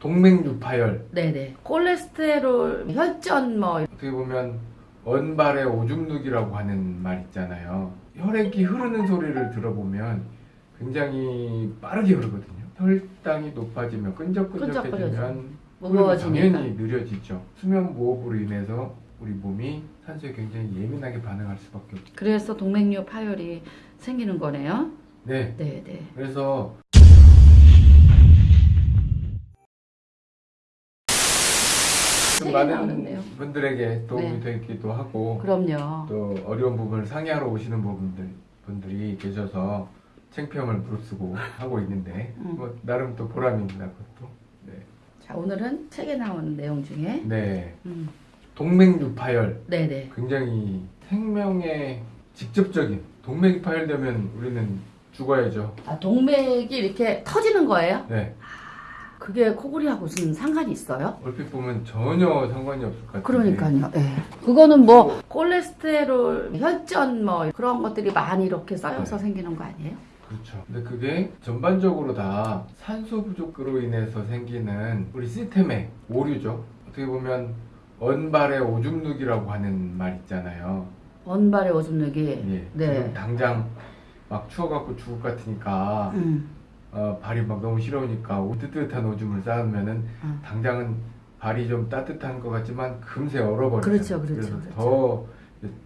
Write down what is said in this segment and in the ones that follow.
동맥류파열 네네. 콜레스테롤, 혈전 뭐 어떻게 보면 언발의 오줌누기라고 하는 말 있잖아요. 혈액이 흐르는 소리를 들어보면 굉장히 빠르게 흐르거든요. 혈당이 높아지면 끈적끈적해지면 무거워지니까. 당연히 느려지죠. 수면 무호흡으로 인해서 우리 몸이 산소에 굉장히 예민하게 반응할 수밖에 없죠. 그래서 동맥류 파열이 생기는 거네요. 네. 네 네. 그래서 좀 많은 나오는데요. 분들에게 도움이 네. 되기도 하고 그럼요. 또 어려운 부분을 상의하러 오시는 분들 분들이 계셔서 창피함을 무릅쓰고 하고 있는데 음. 뭐 나름 또 보람입니다 그것도 네, 자 오늘은 책에 나오는 내용 중에 네. 음, 동맥류파열 네네. 굉장히 생명에 직접적인 동맥이 파열되면 우리는 죽어야죠 아, 동맥이 이렇게 터지는 거예요? 네 그게 코골이하고 무슨 상관이 있어요? 얼핏 보면 전혀 상관이 없을 것 같아요 그러니까요. 예. 그거는 뭐 콜레스테롤, 혈전 뭐 그런 것들이 많이 이렇게 쌓여서 네. 생기는 거 아니에요? 그렇죠. 근데 그게 전반적으로 다 산소 부족으로 인해서 생기는 우리 시스템의 오류죠. 어떻게 보면 언발의 오줌누기라고 하는 말 있잖아요. 원발의 오줌누기. 예. 네. 당장 막 추워갖고 죽을 것 같으니까 음. 어, 발이 막 너무 시려우니까 뜨뜻한 오줌을 쌓으면은 음. 당장은 발이 좀 따뜻한 것 같지만 금세 얼어버리죠. 그렇죠, 그렇죠, 그래서 그렇죠. 더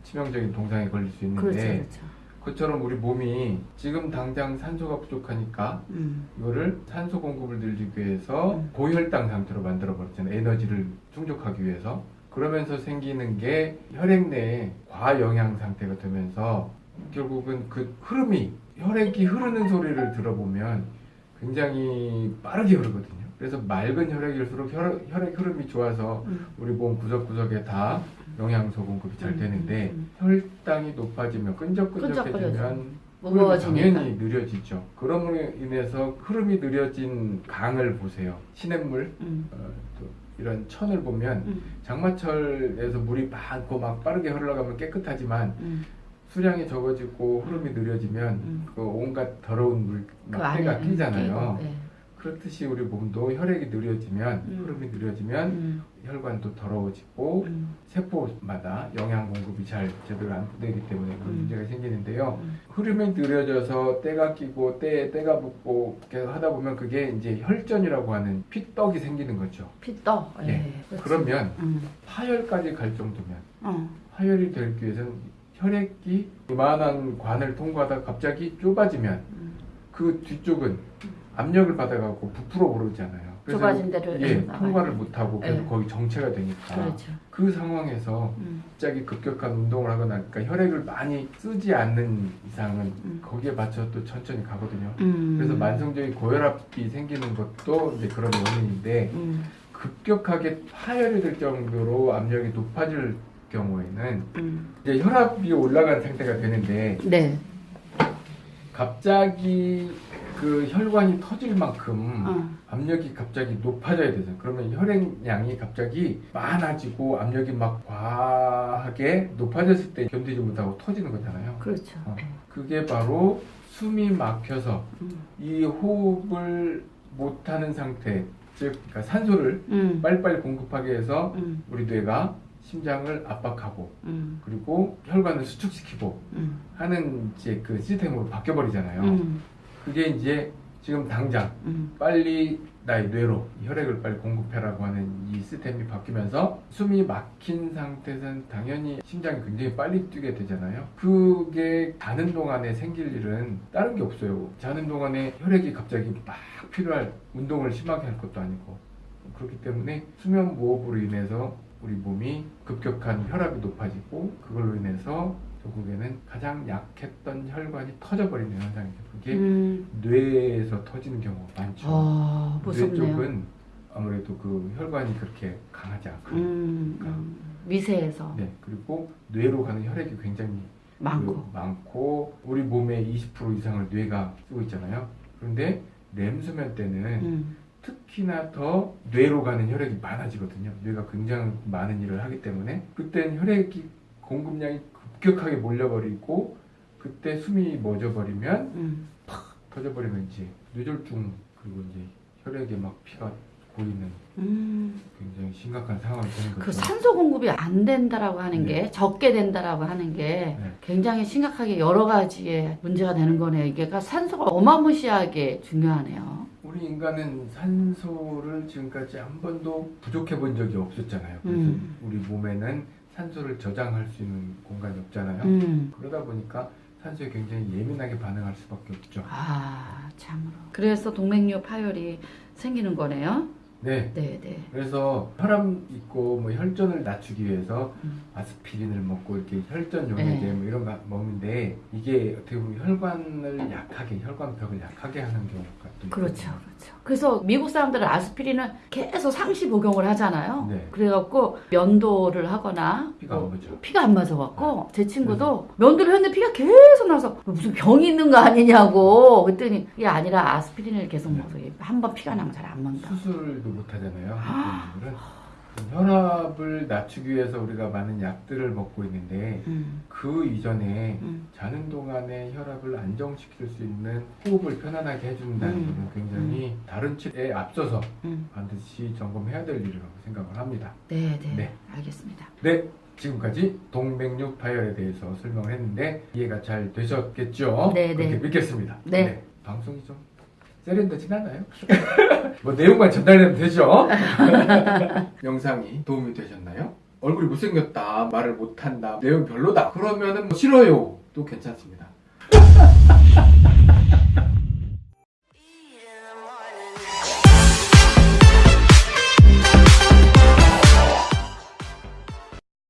치명적인 동상에 걸릴 수 있는데 그렇죠, 그렇죠. 그것처럼 우리 몸이 지금 당장 산소가 부족하니까 음. 이거를 산소 공급을 늘리기 위해서 음. 고혈당 상태로 만들어 버렸잖아요. 에너지를 충족하기 위해서. 그러면서 생기는 게 혈액 내에 과영양 상태가 되면서 결국은 그 흐름이 혈액이 흐르는 소리를 들어보면 굉장히 빠르게 흐르거든요. 그래서 맑은 혈액일수록 혈, 혈액 흐름이 좋아서 음. 우리 몸 구석구석에 다 영양소 공급이 잘 음, 되는데 음, 혈당이 높아지면 끈적끈적해지면. 흐름이. 당연히 느려지죠. 그럼으로 인해서 흐름이 느려진 강을 보세요. 시냇물, 음. 어, 또 이런 천을 보면 음. 장마철에서 물이 많고 막 빠르게 흘러가면 깨끗하지만 음. 수량이 적어지고 흐름이 느려지면 음. 그 온갖 더러운 물, 그막 때가 안에 끼잖아요. 예. 그렇듯이 우리 몸도 혈액이 느려지면 음. 흐름이 느려지면 음. 혈관도 더러워지고 음. 세포마다 영양 공급이 잘 제대로 안 되기 때문에 그런 음. 문제가 생기는데요. 음. 흐름이 느려져서 때가 끼고 때에 때가 붙고 계속 하다 보면 그게 이제 혈전이라고 하는 피떡이 생기는 거죠. 피떠. 예. 예. 그렇지. 그러면 음. 파열까지 갈 정도면 어. 파열이 되기 위해서는 혈액이 이만한 관을 통과하다 갑자기 좁아지면 음. 그 뒤쪽은 압력을 받아가고 부풀어 오르잖아요. 좁아진 데를 예, 통과를 못하고 계속 예. 거기 정체가 되니까 그렇죠. 그 상황에서 음. 갑자기 급격한 운동을 하거나 그러니까 혈액을 많이 쓰지 않는 이상은 음. 거기에 맞춰 또 천천히 가거든요. 음. 그래서 만성적인 고혈압이 생기는 것도 이제 그런 원인인데 음. 급격하게 파열이 될 정도로 압력이 높아질 경우에는 음. 이제 혈압이 올라간 상태가 되는데 네. 갑자기 그 혈관이 터질 만큼 어. 압력이 갑자기 높아져야 되죠. 그러면 혈액량이 갑자기 많아지고 압력이 막 과하게 높아졌을 때 견디지 못하고 터지는 거잖아요. 그렇죠. 어. 그게 바로 숨이 막혀서 음. 이 호흡을 못하는 상태, 즉 그러니까 산소를 음. 빨리빨리 공급하게 해서 음. 우리 뇌가 심장을 압박하고 음. 그리고 혈관을 수축시키고 음. 하는 이제 그 시스템으로 바뀌어 버리잖아요. 음. 그게 이제 지금 당장 음. 빨리 나의 뇌로 혈액을 빨리 공급해라고 하는 이 시스템이 바뀌면서 숨이 막힌 상태에서는 당연히 심장이 굉장히 빨리 뛰게 되잖아요. 그게 자는 동안에 생길 일은 다른 게 없어요. 자는 동안에 혈액이 갑자기 막 필요할 운동을 심하게 할 것도 아니고 그렇기 때문에 수면 무호흡으로 인해서 우리 몸이 급격한 혈압이 높아지고 그걸로 인해서 결국에는 가장 약했던 혈관이 터져버리는 현상이죠. 그게 음. 뇌에서 터지는 경우가 많죠. 아, 뇌. 쪽은 아무래도 그 혈관이 그렇게 강하지 않고 음. 음. 미세해서 네 그리고 뇌로 가는 혈액이 굉장히 많고. 그 많고 우리 몸의 20% 이상을 뇌가 쓰고 있잖아요. 그런데 렘수면 때는 음. 특히나 더 뇌로 가는 혈액이 많아지거든요. 뇌가 굉장히 많은 일을 하기 때문에 그때는 혈액이 공급량이 급격하게 몰려버리고 그때 숨이 멎어버리면 음. 터져버리면 이제 뇌졸중 그리고 이제 혈액에 막 피가 보이는 음, 굉장히 심각한 상황이 되는 그 거죠. 산소 공급이 안 된다라고 하는 게 네. 적게 된다라고 하는 게 네. 굉장히 심각하게 여러 가지의 문제가 되는 거네요. 이게 그러니까 산소가 어마무시하게 중요하네요. 우리 인간은 산소를 지금까지 한 번도 부족해 본 적이 없었잖아요. 그래서 음. 우리 몸에는 산소를 저장할 수 있는 공간이 없잖아요. 음. 그러다 보니까 산소에 굉장히 예민하게 반응할 수밖에 없죠. 아, 참으로. 그래서 동맥류 파열이 생기는 거네요. 네. 네, 네. 그래서 혈압 있고 뭐 혈전을 낮추기 위해서 음. 아스피린을 먹고 이렇게 혈전 용액제 네. 뭐 이런 거 먹는데 이게 어떻게 보면 혈관을 약하게 혈관벽을 약하게 하는 경우가 또 그렇죠, 있거든요. 그렇죠. 그래서 미국 사람들은 아스피린을 계속 상시 복용을 하잖아요. 네. 그래갖고 면도를 하거나 피가 뭐안 오죠. 피가 안 맞아갖고 제 친구도 면도를 했는데 피가 계속 나서 무슨 병이 있는 거 아니냐고 그랬더니 그게 아니라 아스피린을 계속 네. 먹어서 한 번 피가 나면 잘안 맞는다. 수술도 못 하잖아요. 한국 분들은 혈압을 낮추기 위해서 우리가 많은 약들을 먹고 있는데 음, 그 이전에 음, 자는 동안에 혈압을 안정시킬 수 있는 호흡을 편안하게 해준다는 음. 것은 굉장히 다른 치료에 앞서서 음. 반드시 점검해야 될 일이라고 생각을 합니다. 네, 네, 네. 알겠습니다. 네, 지금까지 동맥류 파열에 대해서 설명을 했는데 이해가 잘 되셨겠죠? 네, 그렇게 네. 믿겠습니다. 네. 방송이 좀 세련되진 않아요? 뭐 내용만 전달되면 되죠? 영상이 도움이 되셨나요? 얼굴이 못생겼다, 말을 못한다, 내용 별로다 그러면 은 뭐 싫어요 또 괜찮습니다.